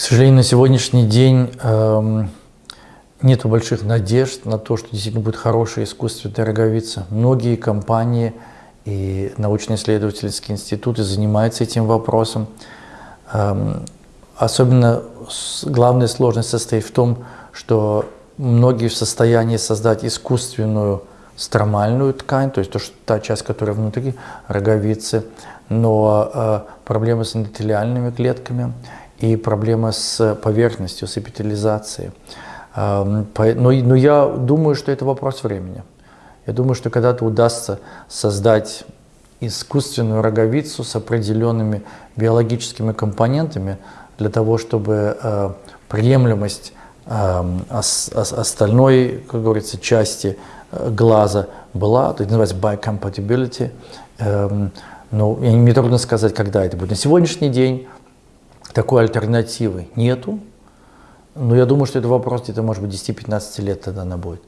сожалению, на сегодняшний день эм, нет больших надежд на то, что действительно будет хорошая искусственная роговица. Многие компании и научно-исследовательские институты занимаются этим вопросом. Эм, особенно главная сложность состоит в том, что многие в состоянии создать искусственную стромальную ткань, то есть то, что, та часть, которая внутри роговицы, но э, проблемы с эндотелиальными клетками и проблемы с поверхностью, с эпителизацией. Э, но, но я думаю, что это вопрос времени. Я думаю, что когда-то удастся создать искусственную роговицу с определенными биологическими компонентами для того, чтобы э, приемлемость э, ос, ос, остальной, как говорится, части э, глаза была, это называется biocompatibility. Э, но мне трудно сказать, когда это будет. На сегодняшний день такой альтернативы нету, но я думаю, что это вопрос где-то, может быть, 10-15 лет тогда она будет.